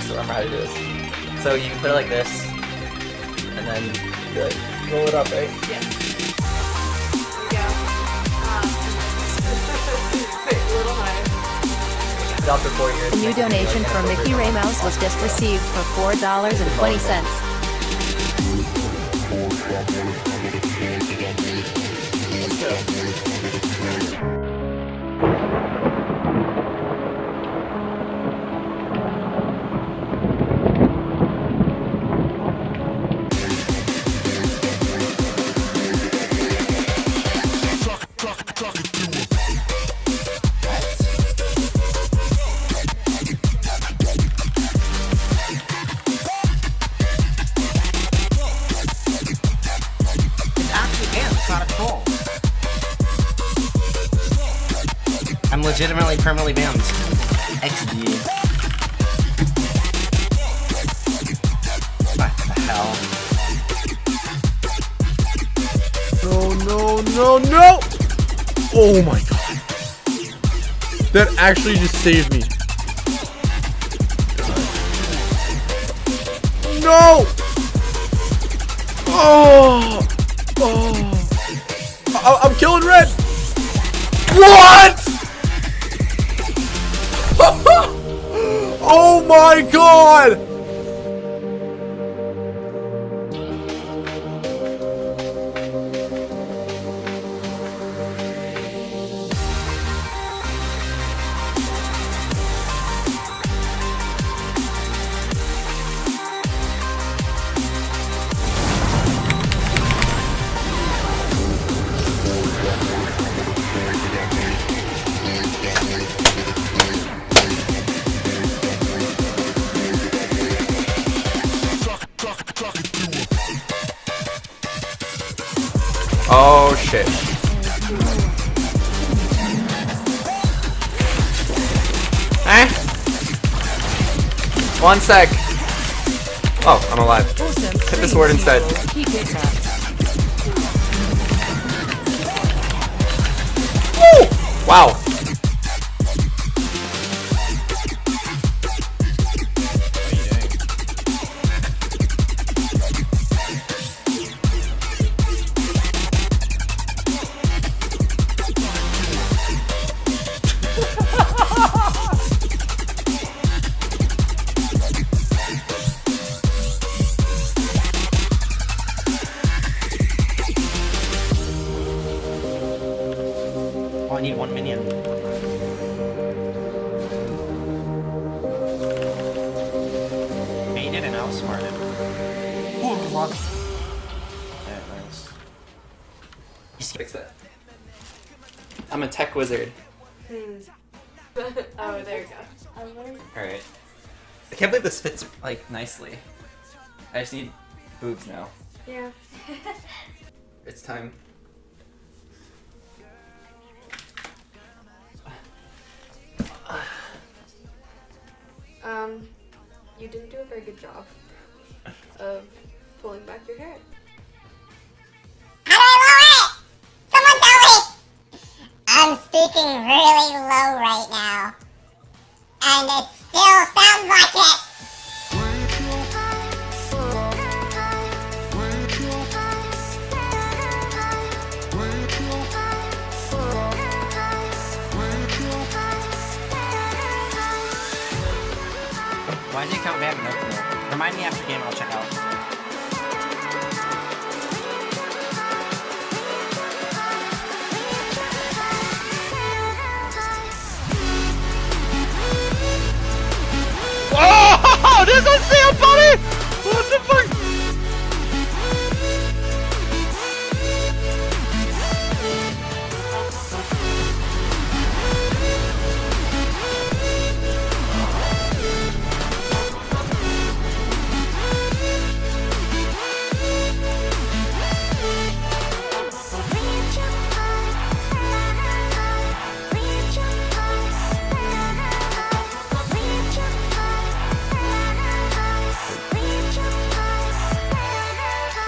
still remember how to do this. So you put it like this, and then you like roll it up, right? Yeah. Yeah. Um, a little higher. Drop for four years. A new Next donation know, from Mickey gonna Ray Mouse was just received for $4.20. It's I'm legitimately permanently banned. XD. What the hell? No, no, no, no! Oh my god. That actually just saved me. No! Oh! Oh! I I'm killing red! What? Oh my god! Shit. Eh? One sec. Oh, I'm alive. Hit the sword instead. That. Wow. Oh, I need one minion. Hey, you didn't outsmart it. Oh, fuck. Yeah, nice. Fix that. I'm a tech wizard. oh, there you go. Alright. I can't believe this fits, like, nicely. I just need boobs now. Yeah. It's time. Um, you didn't do a very good job of pulling back your hair. I'm speaking really low right now. And it still sounds like it. Why is the bad? No clue. Remind me after game, I'll check out. Oh, there's a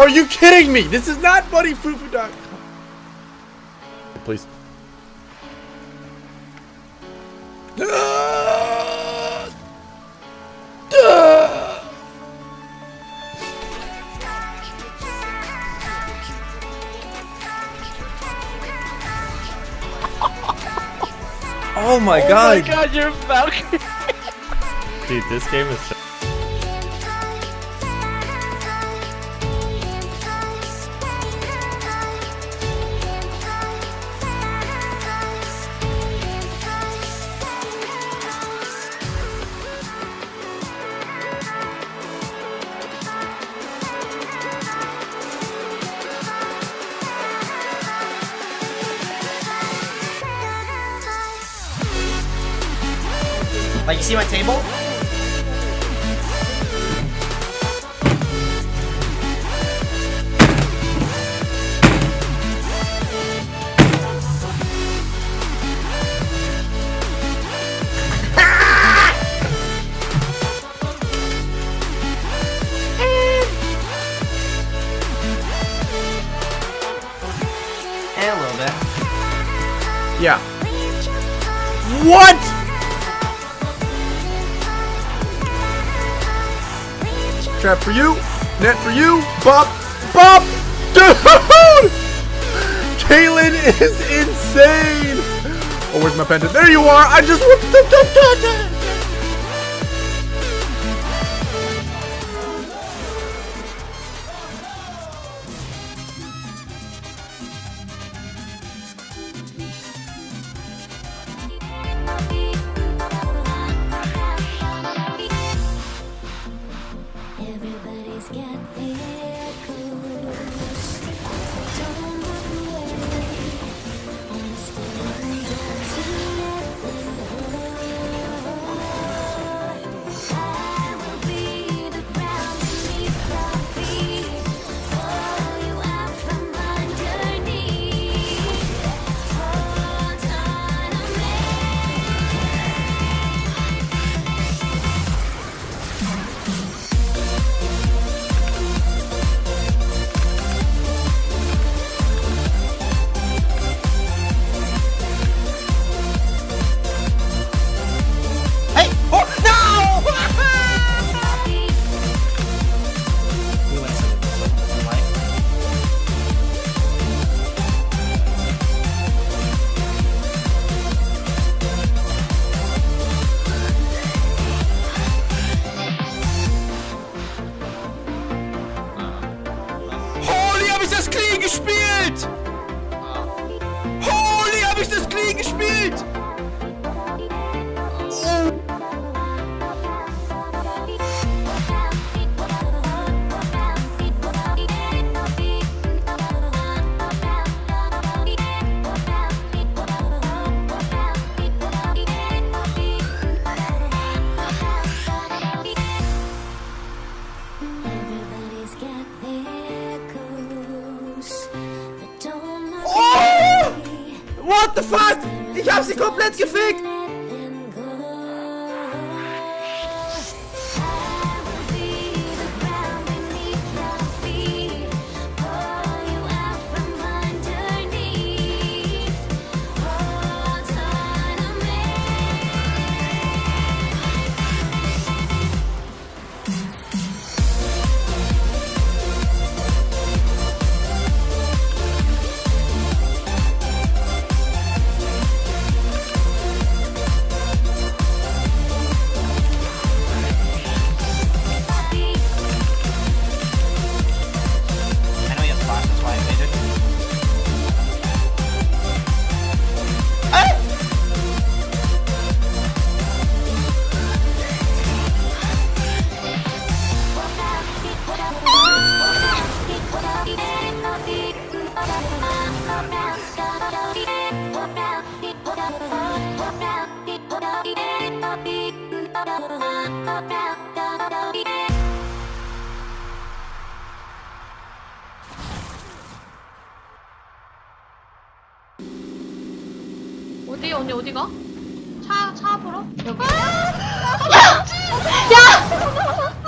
Are you kidding me? This is not Buddy Please. Oh my oh god! Oh my god, you're a falcon! Dude, this game is. Like, you see my table? Yeah. What? Trap for you. Net for you. Bop. Bop. Dude! Kalen is insane. Oh, where's my pendant? There you are. I just whooped the it! Oh! What the fuck? Ich hab sie komplett gefickt! 어디 언니 어디가? 차 차 앞으로? 여기. 아! 아 야! 야!